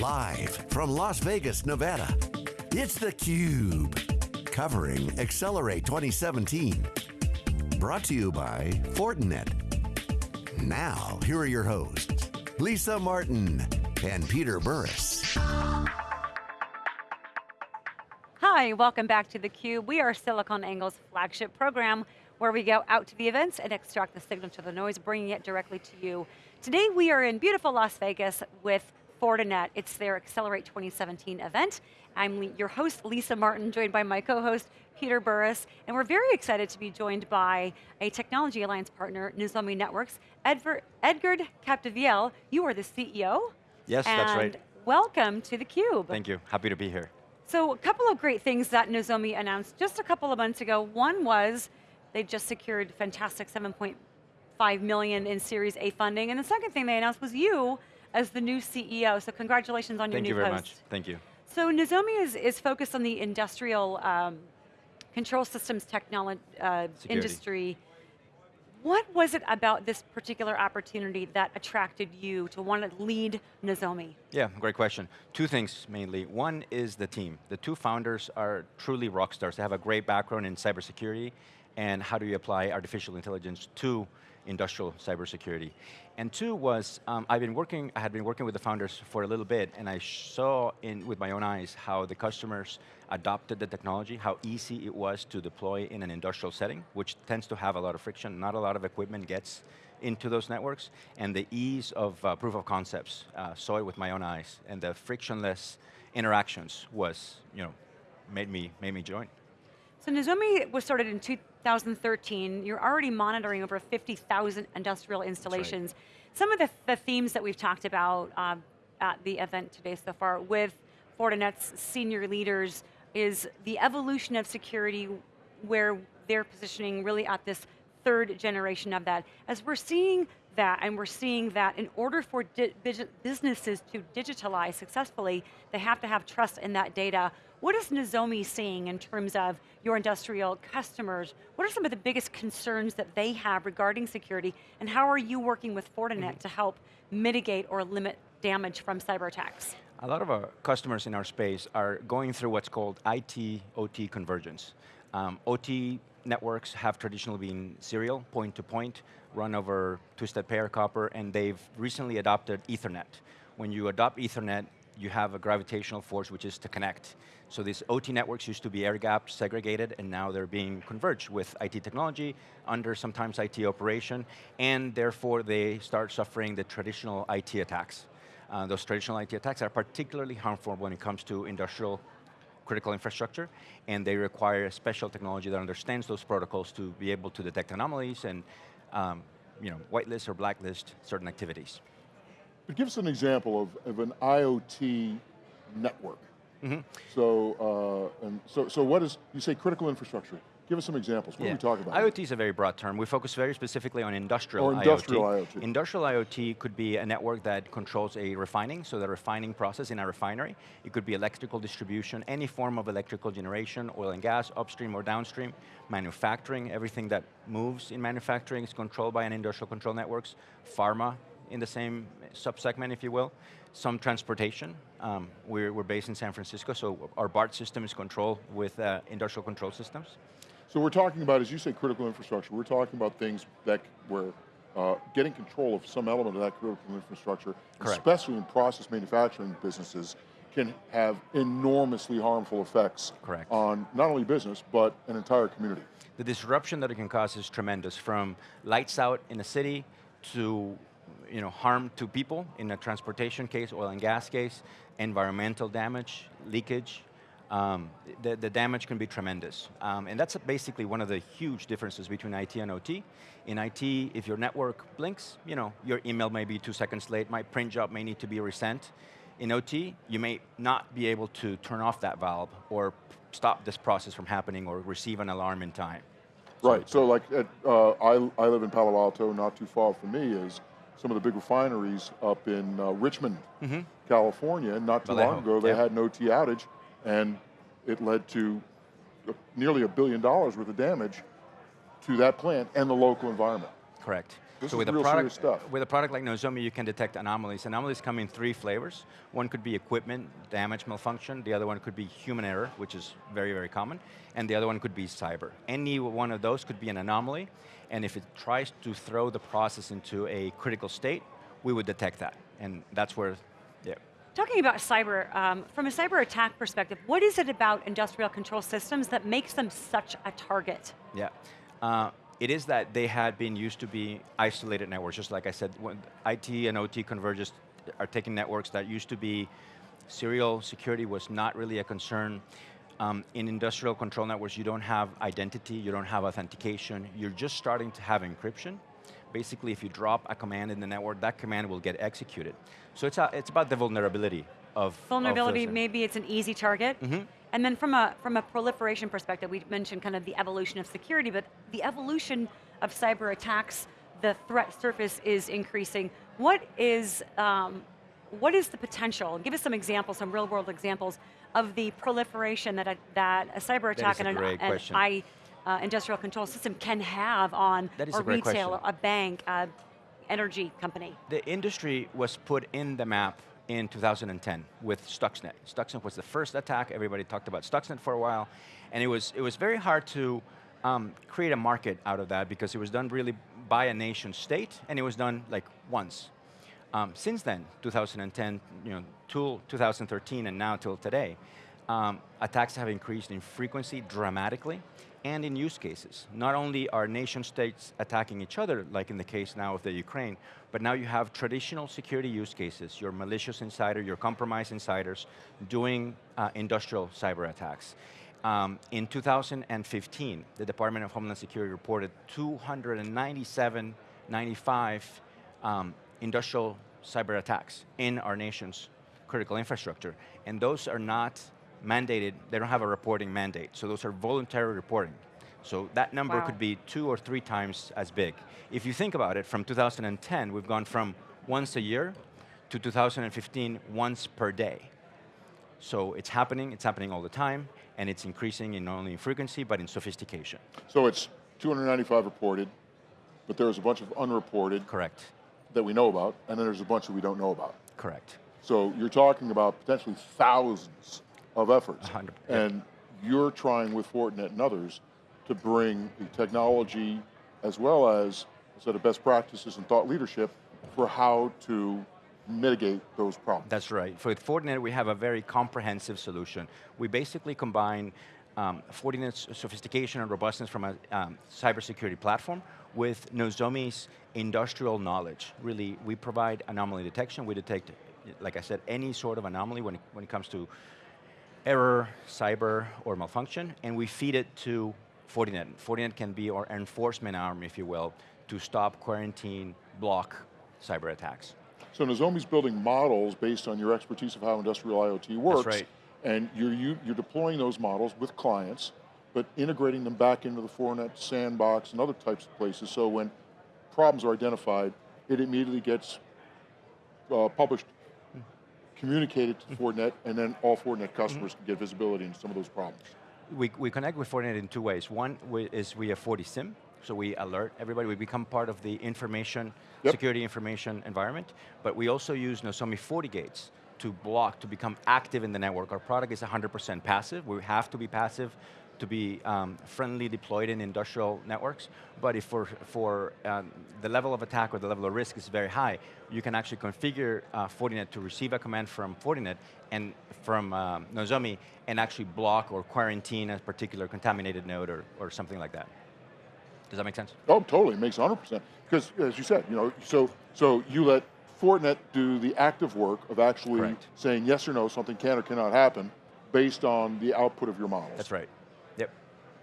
Live from Las Vegas, Nevada, it's theCUBE. Covering Accelerate 2017. Brought to you by Fortinet. Now, here are your hosts, Lisa Martin and Peter Burris. Hi, welcome back to theCUBE. We are SiliconANGLE's flagship program where we go out to the events and extract the signal to the noise, bringing it directly to you. Today we are in beautiful Las Vegas with Fortinet. It's their Accelerate 2017 event. I'm your host, Lisa Martin, joined by my co-host, Peter Burris, and we're very excited to be joined by a Technology Alliance partner, Nozomi Networks. Edver, Edgard Capdevielle, you are the CEO. Yes, that's right. welcome to theCUBE. Thank you, happy to be here. So a couple of great things that Nozomi announced just a couple of months ago. One was they just secured fantastic 7.5 million in Series A funding, and the second thing they announced was you as the new CEO, so congratulations on Thank your new post. Thank you very much, thank you. So Nozomi is, is focused on the industrial um, control systems technology uh, industry. What was it about this particular opportunity that attracted you to want to lead Nozomi? Yeah, great question. Two things mainly. One is the team. The two founders are truly rock stars. They have a great background in cybersecurity and how do you apply artificial intelligence to industrial cybersecurity. And two was, um, I've been working, I had been working with the founders for a little bit, and I saw in, with my own eyes how the customers adopted the technology, how easy it was to deploy in an industrial setting, which tends to have a lot of friction, not a lot of equipment gets into those networks, and the ease of uh, proof of concepts, uh, saw it with my own eyes, and the frictionless interactions was, you know, made me, made me join. So Nozomi was started in 2013. You're already monitoring over 50,000 industrial installations. Right. Some of the, the, themes that we've talked about um, at the event today so far with Fortinet's senior leaders is the evolution of security where they're positioning really at this third generation of that. As we're seeing that, and we're seeing that in order for businesses to digitalize successfully, they have to have trust in that data. What is Nozomi seeing in terms of your industrial customers? What are some of the biggest concerns that they have regarding security, and how are you working with Fortinet mm -hmm. to help mitigate or limit damage from cyber attacks? A lot of our customers in our space are going through what's called IT-OT convergence. Um, OT networks have traditionally been serial, point to point, run over twisted pair copper, and they've recently adopted Ethernet. When you adopt Ethernet, you have a gravitational force which is to connect. So these OT networks used to be air-gapped, segregated, and now they're being converged with IT technology under sometimes IT operation, and therefore they start suffering the traditional IT attacks. Uh, those traditional IT attacks are particularly harmful when it comes to industrial critical infrastructure, and they require a special technology that understands those protocols to be able to detect anomalies and um, you know, whitelist or blacklist certain activities. But give us an example of, of an IoT network. Mm -hmm. So, uh, and so, so what is, you say critical infrastructure. Give us some examples, what yeah. are we talking about? IoT is a very broad term. We focus very specifically on industrial or industrial IoT. IoT. Industrial IoT could be a network that controls a refining, so the refining process in a refinery. It could be electrical distribution, any form of electrical generation, oil and gas, upstream or downstream, manufacturing, everything that moves in manufacturing is controlled by an industrial control networks, pharma in the same subsegment, if you will some transportation. Um, we're, we're, based in San Francisco, so our BART system is controlled with uh, industrial control systems. So we're talking about, as you say, critical infrastructure. We're talking about things that where uh, getting control of some element of that critical infrastructure, Correct. especially in process manufacturing businesses, can have enormously harmful effects Correct. on not only business, but an entire community. The disruption that it can cause is tremendous, from lights out in a city to you know, harm to people in a transportation case, oil and gas case, environmental damage, leakage, um, the, the, damage can be tremendous. Um, and that's basically one of the huge differences between IT and OT. In IT, if your network blinks, you know, your email may be two seconds late, my print job may need to be resent. In OT, you may not be able to turn off that valve or stop this process from happening or receive an alarm in time. Right, so, so like, at, uh, I, I live in Palo Alto, not too far from me is some of the big refineries up in uh, Richmond, mm -hmm. California, not too long ago, they had an OT outage, and it led to nearly a billion dollars worth of damage to that plant and the local environment. Correct. This so is with real a product, stuff. With a product like Nozomi, you can detect anomalies. Anomalies come in three flavors. One could be equipment damage, malfunction. The other one could be human error, which is very, very common. And the other one could be cyber. Any one of those could be an anomaly, and if it tries to throw the process into a critical state, we would detect that. And that's where, yeah. Talking about cyber, um, from a cyber attack perspective, what is it about industrial control systems that makes them such a target? Yeah. Uh, it is that they had been used to be isolated networks, just like I said, when IT and OT converges are taking networks that used to be serial security was not really a concern. Um, in industrial control networks, you don't have identity, you don't have authentication, you're just starting to have encryption. Basically, if you drop a command in the network, that command will get executed. So it's, a, it's about the vulnerability of Vulnerability, of maybe it's an easy target. Mm -hmm. And then from a, from a proliferation perspective, we mentioned kind of the evolution of security, but the evolution of cyber attacks, the threat surface is increasing. What is, um, what is the potential? Give us some examples, some real world examples of the proliferation that a, that a cyber attack and an, an I, uh, industrial control system can have on a, a retailer, a bank, a energy company. The industry was put in the map in 2010 with Stuxnet. Stuxnet was the first attack, everybody talked about Stuxnet for a while, and it was, it was very hard to um, create a market out of that because it was done really by a nation state, and it was done like once. Um, since then, 2010, you know, till 2013 and now till today, um, attacks have increased in frequency dramatically, and in use cases. Not only are nation states attacking each other, like in the case now of the Ukraine, but now you have traditional security use cases, your malicious insider, your compromised insiders, doing uh, industrial cyber attacks. Um, in 2015, the Department of Homeland Security reported 297, 95 um, industrial cyber attacks in our nation's critical infrastructure. And those are not mandated, they don't have a reporting mandate, so those are voluntary reporting. So that number wow. could be two or three times as big. If you think about it, from 2010, we've gone from once a year to 2015, once per day. So it's happening, it's happening all the time, and it's increasing in not only in frequency, but in sophistication. So it's 295 reported, but there's a bunch of unreported. Correct. That we know about, and then there's a bunch that we don't know about. Correct. So you're talking about potentially thousands of efforts. 100, and you're trying with Fortinet and others to bring the technology as well as a set of best practices and thought leadership for how to mitigate those problems. That's right. For Fortinet, we have a very comprehensive solution. We basically combine um, Fortinet's sophistication and robustness from a um, cybersecurity platform with Nozomi's industrial knowledge. Really, we provide anomaly detection. We detect, like I said, any sort of anomaly when it, when it comes to error, cyber, or malfunction, and we feed it to Fortinet. Fortinet can be our enforcement arm, if you will, to stop, quarantine, block cyber attacks. So Nozomi's building models based on your expertise of how industrial IoT works. Right. And you're, you, are you are deploying those models with clients, but integrating them back into the Fortinet sandbox and other types of places, so when problems are identified, it immediately gets uh, published communicate it to mm-hmm. Fortinet, and then all Fortinet customers can get visibility into some of those problems. We, we connect with Fortinet in two ways. One is we have FortiSIEM, so we alert everybody, we become part of the information, yep. security information environment, but we also use Nozomi FortiGates to block, to become active in the network. Our product is 100% passive, we have to be passive to be um, friendly deployed in industrial networks, but if for, for um, the level of attack or the level of risk is very high, you can actually configure uh, Fortinet to receive a command from Fortinet and from um, Nozomi and actually block or quarantine a particular contaminated node or, or something like that. Does that make sense? Oh, totally, it makes 100%. Because as you said, you know, so, so you let Fortinet do the active work of actually Correct. saying yes or no, something can or cannot happen based on the output of your models. That's right.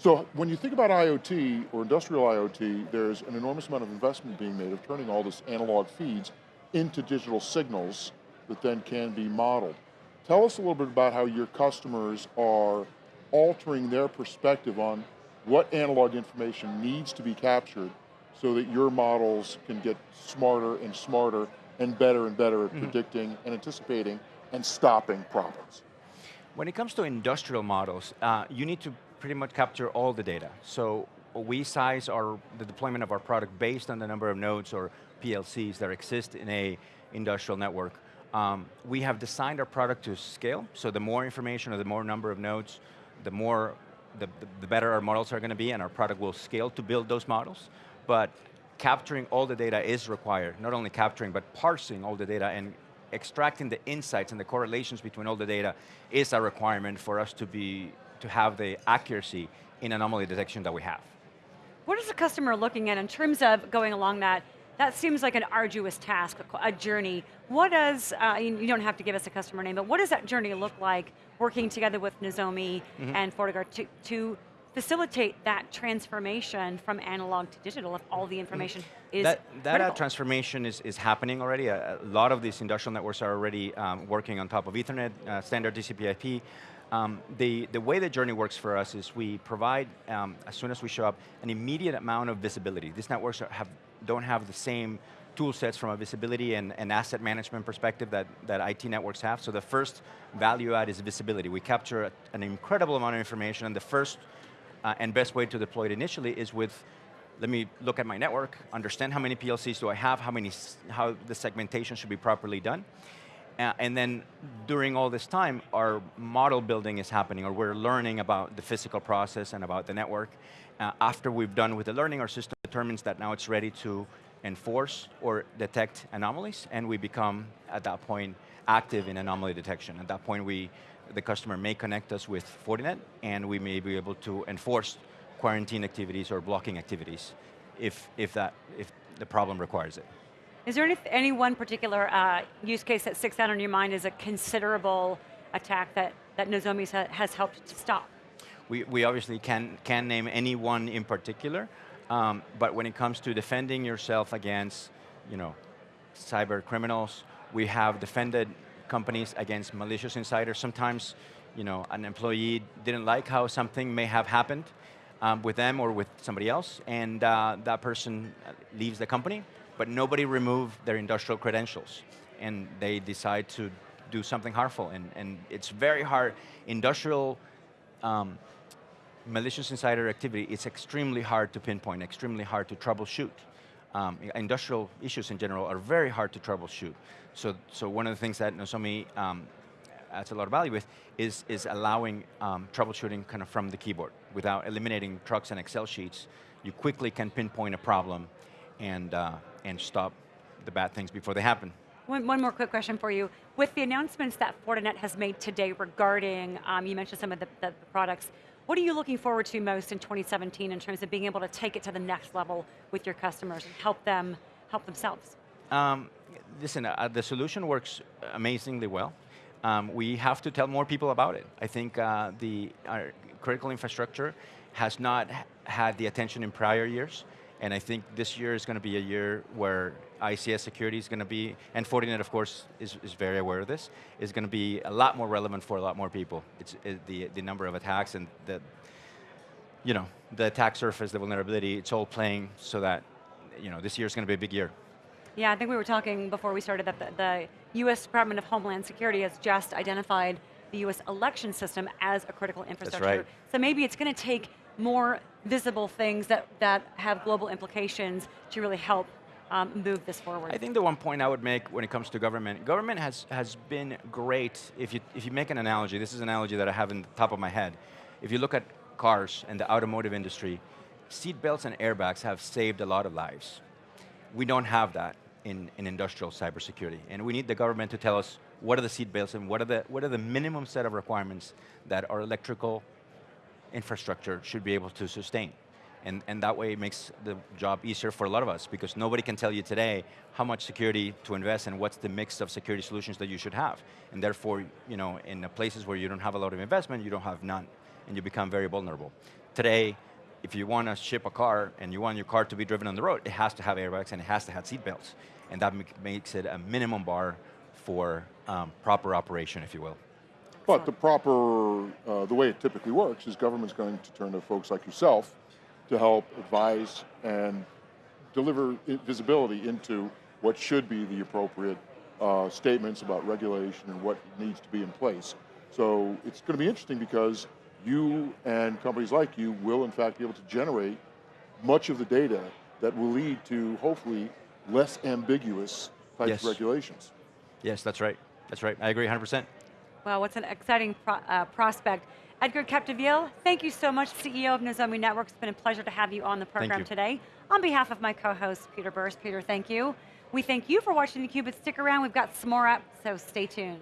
So when you think about IoT or industrial IoT, there's an enormous amount of investment being made of turning all this analog feeds into digital signals that then can be modeled. Tell us a little bit about how your customers are altering their perspective on what analog information needs to be captured so that your models can get smarter and smarter and better and better at mm -hmm. predicting and anticipating and stopping problems. When it comes to industrial models, uh, you need to pretty much capture all the data. So we size our, the deployment of our product based on the number of nodes or PLCs that exist in a industrial network. Um, we have designed our product to scale, so the more information or the more number of nodes, the more, the, the, the better our models are going to be and our product will scale to build those models. But capturing all the data is required, not only capturing, but parsing all the data and extracting the insights and the correlations between all the data is a requirement for us to be, to have the accuracy in anomaly detection that we have. What is the customer looking at in terms of going along that? That seems like an arduous task, a journey. What does, uh, you don't have to give us a customer name, but what does that journey look like working together with Nozomi mm -hmm. and FortiGuard to, to facilitate that transformation from analog to digital if all the information is That, that uh, transformation is, is happening already. A, a, lot of these industrial networks are already um, working on top of Ethernet, uh, standard TCP IP. Um, the, the way the journey works for us is we provide, um, as soon as we show up, an immediate amount of visibility. These networks have, don't have the same tool sets from a visibility and, and, asset management perspective that, that IT networks have. So the first value add is visibility. We capture an incredible amount of information and the first uh, and best way to deploy it initially is with, let me look at my network, understand how many PLCs do I have, how, many, how the segmentation should be properly done. Uh, and then during all this time, our model building is happening, or we're learning about the physical process and about the network. Uh, after we've done with the learning, our system determines that now it's ready to enforce or detect anomalies, and we become, at that point, active in anomaly detection. At that point, we the customer may connect us with Fortinet, and we may be able to enforce quarantine activities or blocking activities if, if, that, if the problem requires it. Is there any, any one particular uh, use case that sticks out in your mind as a considerable attack that, that Nozomi has helped to stop? We, we obviously can, can name any one in particular, um, but when it comes to defending yourself against you know, cyber criminals, we have defended companies against malicious insiders. Sometimes, you know, an employee didn't like how something may have happened um, with them or with somebody else, and uh, that person leaves the company, but nobody removed their industrial credentials, and they decide to do something harmful, and, and it's very hard. Industrial um, malicious insider activity, it's extremely hard to pinpoint, extremely hard to troubleshoot um, industrial issues in general are very hard to troubleshoot. So, so one of the things that Nozomi um, adds a lot of value with is, is allowing um, troubleshooting kind of from the keyboard without eliminating trucks and Excel sheets. You quickly can pinpoint a problem and, uh, and stop the bad things before they happen. One, one, more quick question for you. With the announcements that Fortinet has made today regarding, um, you mentioned some of the, the products, what are you looking forward to most in 2017 in terms of being able to take it to the next level with your customers and help them, help themselves? Um, listen, uh, the solution works amazingly well. Um, we have to tell more people about it. I think uh, the critical infrastructure has not had the attention in prior years. And I think this year is going to be a year where ICS security is going to be, and Fortinet of course is, is very aware of this, is going to be a lot more relevant for a lot more people. It's it, the, the number of attacks and the, you know, the attack surface, the vulnerability, it's all playing so that, you know, this year is going to be a big year. Yeah, I think we were talking before we started that the, the US Department of Homeland Security has just identified the US election system as a critical infrastructure. That's right. So maybe it's going to take more visible things that, that have global implications to really help um, move this forward? I think the one point I would make when it comes to government, government has, has been great, if you, if you make an analogy, this is an analogy that I have in the top of my head. If you look at cars and the automotive industry, seat belts and airbags have saved a lot of lives. We don't have that in, in industrial cybersecurity. And we need the government to tell us what are the seat belts and what are the, what are the minimum set of requirements that our electrical infrastructure should be able to sustain. And, and that way it makes the job easier for a lot of us because nobody can tell you today how much security to invest and what's the mix of security solutions that you should have. And therefore, you know, in places where you don't have a lot of investment, you don't have none, and you become very vulnerable. Today, if you want to ship a car and you want your car to be driven on the road, it has to have airbags and it has to have seat belts. And that makes it a minimum bar for um, proper operation, if you will. But the proper, uh, the way it typically works is government's going to turn to folks like yourself to help advise and deliver visibility into what should be the appropriate uh, statements about regulation and what needs to be in place. So it's going to be interesting because you and companies like you will in fact be able to generate much of the data that will lead to hopefully less ambiguous types Yes. of regulations. Yes, that's right. That's right. I agree 100%. Wow, what's an exciting pro uh, prospect. Edgard Capdevielle, thank you so much, CEO of Nozomi Networks. It's been a pleasure to have you on the program today. On behalf of my co-host, Peter Burris, Peter, thank you. We thank you for watching theCUBE, but stick around, we've got some more up, so stay tuned.